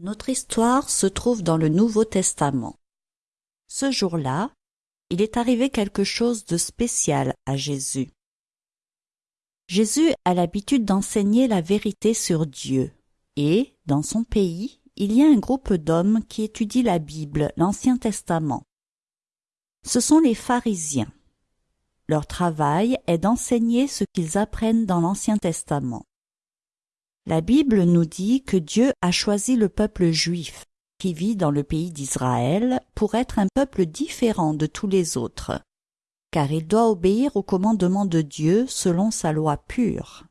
Notre histoire se trouve dans le Nouveau Testament. Ce jour-là, il est arrivé quelque chose de spécial à Jésus. Jésus a l'habitude d'enseigner la vérité sur Dieu, et, dans son pays, il y a un groupe d'hommes qui étudient la Bible, l'Ancien Testament. Ce sont les pharisiens. Leur travail est d'enseigner ce qu'ils apprennent dans l'Ancien Testament. La Bible nous dit que Dieu a choisi le peuple juif, qui vit dans le pays d'Israël, pour être un peuple différent de tous les autres, car il doit obéir aux commandements de Dieu selon sa loi pure.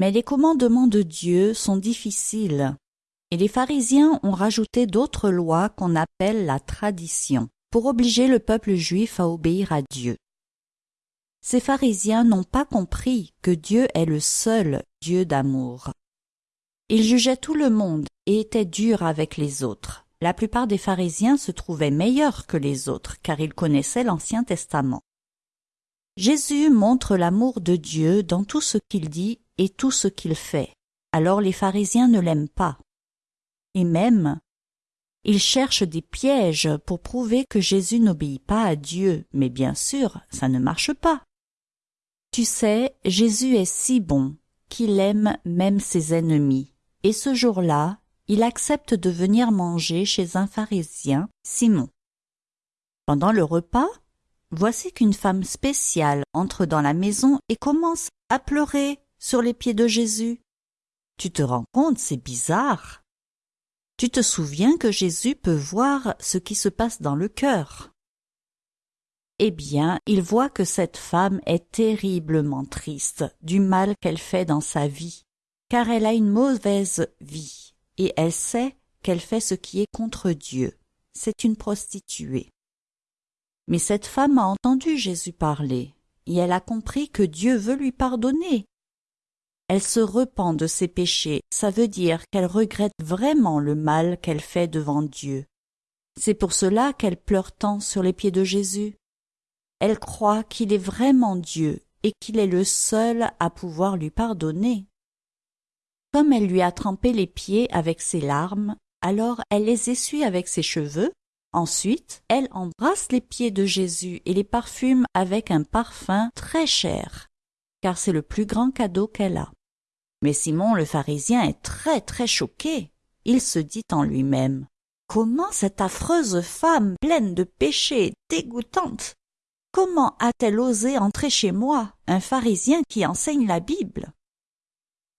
Mais les commandements de Dieu sont difficiles, et les pharisiens ont rajouté d'autres lois qu'on appelle la tradition, pour obliger le peuple juif à obéir à Dieu. Ces pharisiens n'ont pas compris que Dieu est le seul Dieu d'amour. Ils jugeaient tout le monde et étaient durs avec les autres. La plupart des pharisiens se trouvaient meilleurs que les autres car ils connaissaient l'Ancien Testament. Jésus montre l'amour de Dieu dans tout ce qu'il dit et tout ce qu'il fait. Alors les pharisiens ne l'aiment pas. Et même, ils cherchent des pièges pour prouver que Jésus n'obéit pas à Dieu, mais bien sûr, ça ne marche pas. Tu sais, Jésus est si bon qu'il aime même ses ennemis, et ce jour-là, il accepte de venir manger chez un pharisien, Simon. Pendant le repas, voici qu'une femme spéciale entre dans la maison et commence à pleurer sur les pieds de Jésus. Tu te rends compte, c'est bizarre. Tu te souviens que Jésus peut voir ce qui se passe dans le cœur eh bien, il voit que cette femme est terriblement triste du mal qu'elle fait dans sa vie, car elle a une mauvaise vie, et elle sait qu'elle fait ce qui est contre Dieu. C'est une prostituée. Mais cette femme a entendu Jésus parler, et elle a compris que Dieu veut lui pardonner. Elle se repent de ses péchés, ça veut dire qu'elle regrette vraiment le mal qu'elle fait devant Dieu. C'est pour cela qu'elle pleure tant sur les pieds de Jésus. Elle croit qu'il est vraiment Dieu et qu'il est le seul à pouvoir lui pardonner. Comme elle lui a trempé les pieds avec ses larmes, alors elle les essuie avec ses cheveux, ensuite elle embrasse les pieds de Jésus et les parfume avec un parfum très cher, car c'est le plus grand cadeau qu'elle a. Mais Simon le pharisien est très très choqué. Il se dit en lui-même Comment cette affreuse femme pleine de péchés, dégoûtante, Comment a-t-elle osé entrer chez moi, un pharisien qui enseigne la Bible?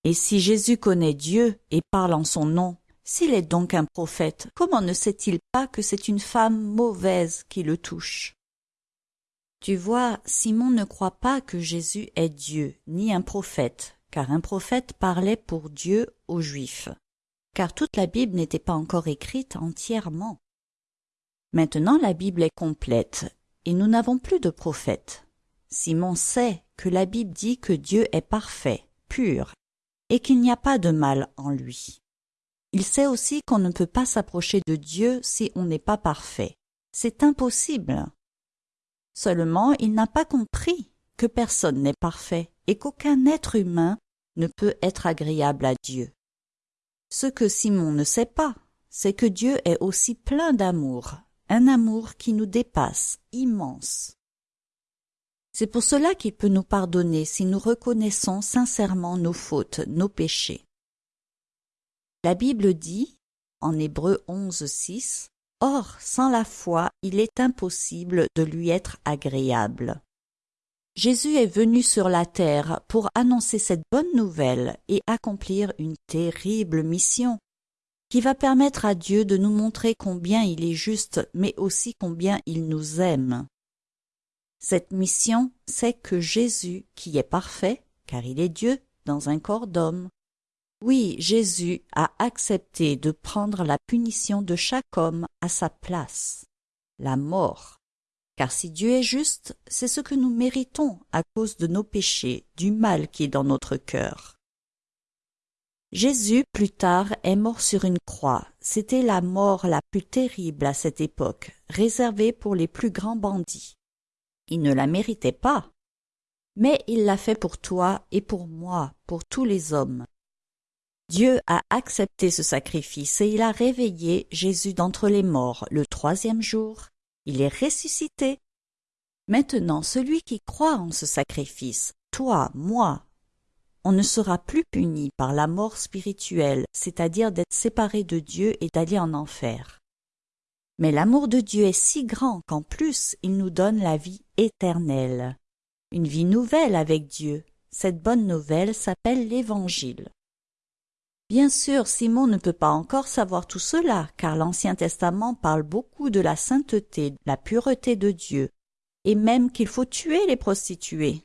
Et si Jésus connaît Dieu et parle en son nom, s'il est donc un prophète, comment ne sait-il pas que c'est une femme mauvaise qui le touche? Tu vois, Simon ne croit pas que Jésus est Dieu, ni un prophète, car un prophète parlait pour Dieu aux Juifs, car toute la Bible n'était pas encore écrite entièrement. Maintenant la Bible est complète, et nous n'avons plus de prophète. Simon sait que la Bible dit que Dieu est parfait, pur, et qu'il n'y a pas de mal en lui. Il sait aussi qu'on ne peut pas s'approcher de Dieu si on n'est pas parfait. C'est impossible. Seulement il n'a pas compris que personne n'est parfait et qu'aucun être humain ne peut être agréable à Dieu. Ce que Simon ne sait pas, c'est que Dieu est aussi plein d'amour, un amour qui nous dépasse, immense. C'est pour cela qu'il peut nous pardonner si nous reconnaissons sincèrement nos fautes, nos péchés. La Bible dit, en Hébreu 11, 6, Or, sans la foi, il est impossible de lui être agréable. Jésus est venu sur la terre pour annoncer cette bonne nouvelle et accomplir une terrible mission qui va permettre à Dieu de nous montrer combien il est juste, mais aussi combien il nous aime. Cette mission, c'est que Jésus, qui est parfait, car il est Dieu, dans un corps d'homme, oui, Jésus a accepté de prendre la punition de chaque homme à sa place, la mort. Car si Dieu est juste, c'est ce que nous méritons à cause de nos péchés, du mal qui est dans notre cœur. Jésus, plus tard, est mort sur une croix. C'était la mort la plus terrible à cette époque, réservée pour les plus grands bandits. Il ne la méritait pas. Mais il l'a fait pour toi et pour moi, pour tous les hommes. Dieu a accepté ce sacrifice et il a réveillé Jésus d'entre les morts le troisième jour. Il est ressuscité. Maintenant, celui qui croit en ce sacrifice, toi, moi, on ne sera plus puni par la mort spirituelle, c'est-à-dire d'être séparé de Dieu et d'aller en enfer. Mais l'amour de Dieu est si grand qu'en plus il nous donne la vie éternelle, une vie nouvelle avec Dieu. Cette bonne nouvelle s'appelle l'Évangile. Bien sûr, Simon ne peut pas encore savoir tout cela, car l'Ancien Testament parle beaucoup de la sainteté, de la pureté de Dieu, et même qu'il faut tuer les prostituées.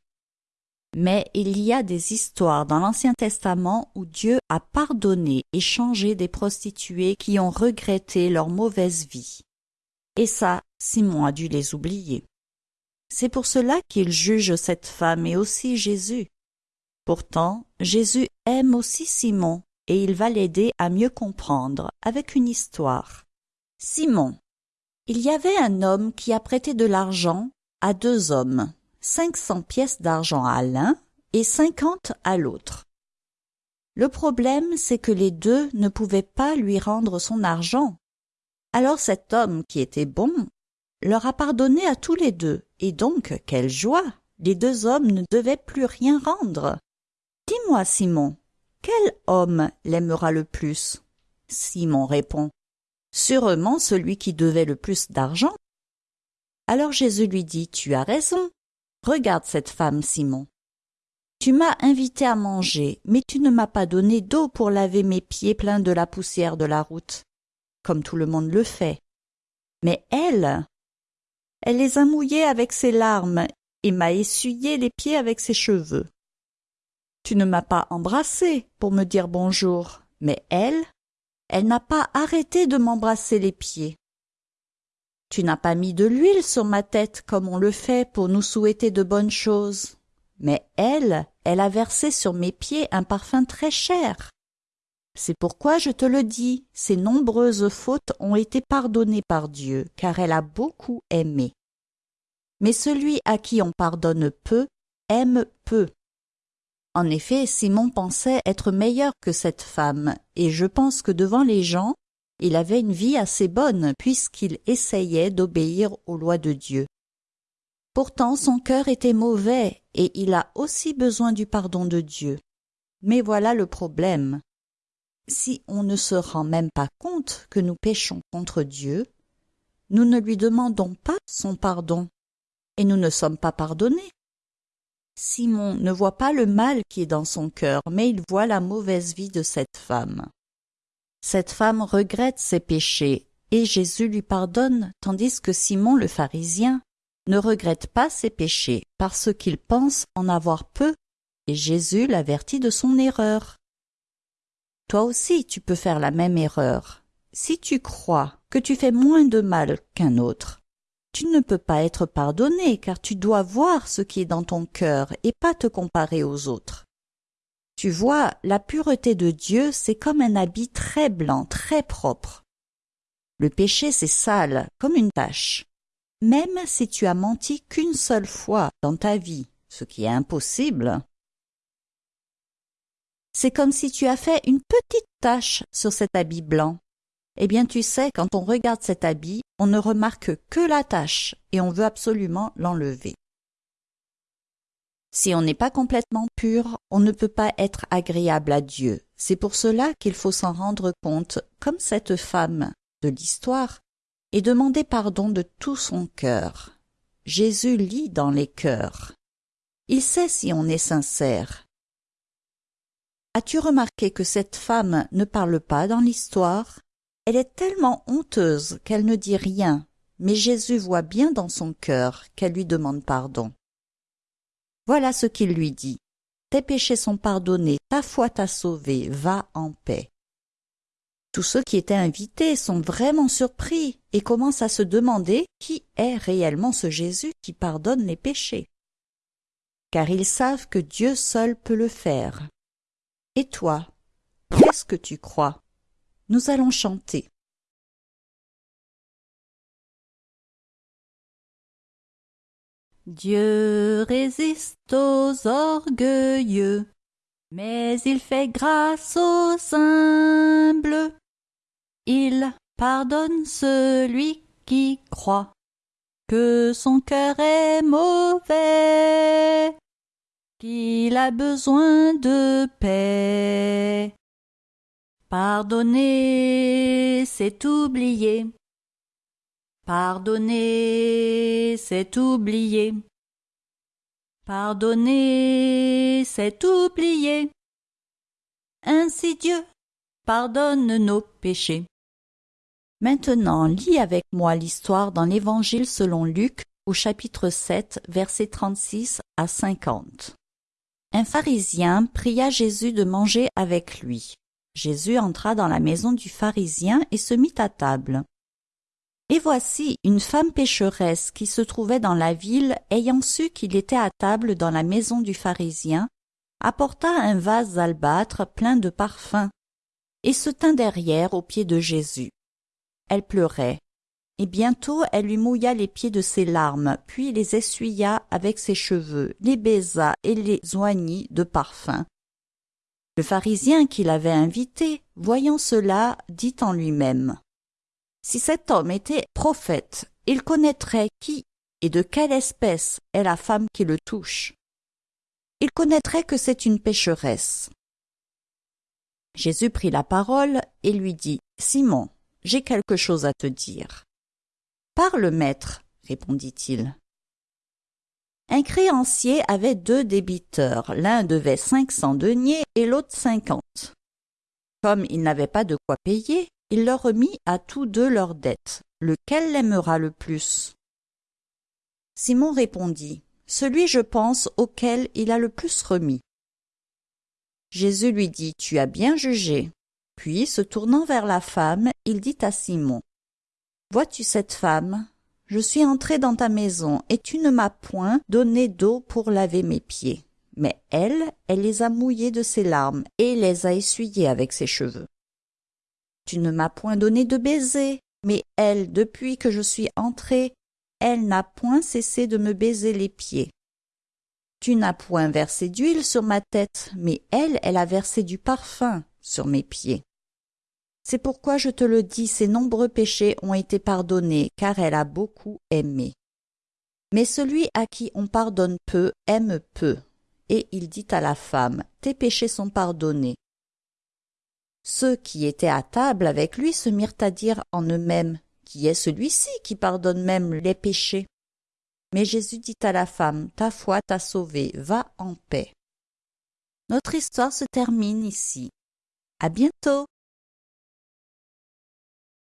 Mais il y a des histoires dans l'Ancien Testament où Dieu a pardonné et changé des prostituées qui ont regretté leur mauvaise vie. Et ça, Simon a dû les oublier. C'est pour cela qu'il juge cette femme et aussi Jésus. Pourtant, Jésus aime aussi Simon et il va l'aider à mieux comprendre avec une histoire. Simon. Il y avait un homme qui a prêté de l'argent à deux hommes cinq cents pièces d'argent à l'un et cinquante à l'autre. Le problème, c'est que les deux ne pouvaient pas lui rendre son argent. Alors cet homme, qui était bon, leur a pardonné à tous les deux, et donc, quelle joie Les deux hommes ne devaient plus rien rendre. Dis-moi, Simon, quel homme l'aimera le plus? Simon répond. Sûrement celui qui devait le plus d'argent. Alors Jésus lui dit, Tu as raison, Regarde cette femme, Simon. Tu m'as invité à manger, mais tu ne m'as pas donné d'eau pour laver mes pieds pleins de la poussière de la route, comme tout le monde le fait. Mais elle, elle les a mouillés avec ses larmes et m'a essuyé les pieds avec ses cheveux. Tu ne m'as pas embrassé pour me dire bonjour, mais elle, elle n'a pas arrêté de m'embrasser les pieds. Tu n'as pas mis de l'huile sur ma tête comme on le fait pour nous souhaiter de bonnes choses. Mais elle, elle a versé sur mes pieds un parfum très cher. C'est pourquoi je te le dis, ses nombreuses fautes ont été pardonnées par Dieu, car elle a beaucoup aimé. Mais celui à qui on pardonne peu aime peu. En effet, Simon pensait être meilleur que cette femme, et je pense que devant les gens, il avait une vie assez bonne puisqu'il essayait d'obéir aux lois de Dieu. Pourtant son cœur était mauvais et il a aussi besoin du pardon de Dieu. Mais voilà le problème. Si on ne se rend même pas compte que nous péchons contre Dieu, nous ne lui demandons pas son pardon, et nous ne sommes pas pardonnés. Simon ne voit pas le mal qui est dans son cœur, mais il voit la mauvaise vie de cette femme. Cette femme regrette ses péchés, et Jésus lui pardonne, tandis que Simon le pharisien ne regrette pas ses péchés parce qu'il pense en avoir peu, et Jésus l'avertit de son erreur. Toi aussi tu peux faire la même erreur. Si tu crois que tu fais moins de mal qu'un autre, tu ne peux pas être pardonné car tu dois voir ce qui est dans ton cœur et pas te comparer aux autres. Tu vois, la pureté de Dieu, c'est comme un habit très blanc, très propre. Le péché, c'est sale, comme une tache. Même si tu as menti qu'une seule fois dans ta vie, ce qui est impossible, c'est comme si tu as fait une petite tache sur cet habit blanc. Eh bien, tu sais, quand on regarde cet habit, on ne remarque que la tache et on veut absolument l'enlever. Si on n'est pas complètement pur, on ne peut pas être agréable à Dieu. C'est pour cela qu'il faut s'en rendre compte, comme cette femme de l'histoire, et demander pardon de tout son cœur. Jésus lit dans les cœurs. Il sait si on est sincère. As-tu remarqué que cette femme ne parle pas dans l'histoire? Elle est tellement honteuse qu'elle ne dit rien, mais Jésus voit bien dans son cœur qu'elle lui demande pardon. Voilà ce qu'il lui dit. Tes péchés sont pardonnés, ta foi t'a sauvé, va en paix. Tous ceux qui étaient invités sont vraiment surpris et commencent à se demander qui est réellement ce Jésus qui pardonne les péchés. Car ils savent que Dieu seul peut le faire. Et toi, qu'est-ce que tu crois? Nous allons chanter. Dieu résiste aux orgueilleux, Mais il fait grâce aux humbles. Il pardonne celui qui croit que son cœur est mauvais, qu'il a besoin de paix. Pardonner, c'est oublier. Pardonner, c'est oublier. Pardonner, c'est oublier. Ainsi Dieu pardonne nos péchés. Maintenant, lis avec moi l'histoire dans l'Évangile selon Luc au chapitre 7, versets 36 à 50. Un pharisien pria Jésus de manger avec lui. Jésus entra dans la maison du pharisien et se mit à table. Et voici une femme pécheresse qui se trouvait dans la ville, ayant su qu'il était à table dans la maison du pharisien, apporta un vase d'albâtre plein de parfums, et se tint derrière aux pieds de Jésus. Elle pleurait, et bientôt elle lui mouilla les pieds de ses larmes, puis les essuya avec ses cheveux, les baisa et les oignit de parfum. Le pharisien qui l'avait invité, voyant cela, dit en lui-même si cet homme était prophète, il connaîtrait qui et de quelle espèce est la femme qui le touche. Il connaîtrait que c'est une pécheresse. Jésus prit la parole et lui dit Simon, j'ai quelque chose à te dire. Parle, maître, répondit-il. Un créancier avait deux débiteurs, l'un devait cinq cents deniers et l'autre cinquante. Comme il n'avait pas de quoi payer, il leur remit à tous deux leurs dettes. Lequel l'aimera le plus? Simon répondit Celui, je pense, auquel il a le plus remis. Jésus lui dit Tu as bien jugé. Puis, se tournant vers la femme, il dit à Simon Vois-tu cette femme? Je suis entré dans ta maison, et tu ne m'as point donné d'eau pour laver mes pieds. Mais elle, elle les a mouillés de ses larmes, et les a essuyés avec ses cheveux. Tu ne m'as point donné de baiser, mais elle, depuis que je suis entrée, elle n'a point cessé de me baiser les pieds. Tu n'as point versé d'huile sur ma tête, mais elle, elle a versé du parfum sur mes pieds. C'est pourquoi je te le dis, ses nombreux péchés ont été pardonnés, car elle a beaucoup aimé. Mais celui à qui on pardonne peu aime peu. Et il dit à la femme, Tes péchés sont pardonnés. Ceux qui étaient à table avec lui se mirent à dire en eux-mêmes Qui est celui-ci qui pardonne même les péchés? Mais Jésus dit à la femme Ta foi t'a sauvée, va en paix. Notre histoire se termine ici. À bientôt.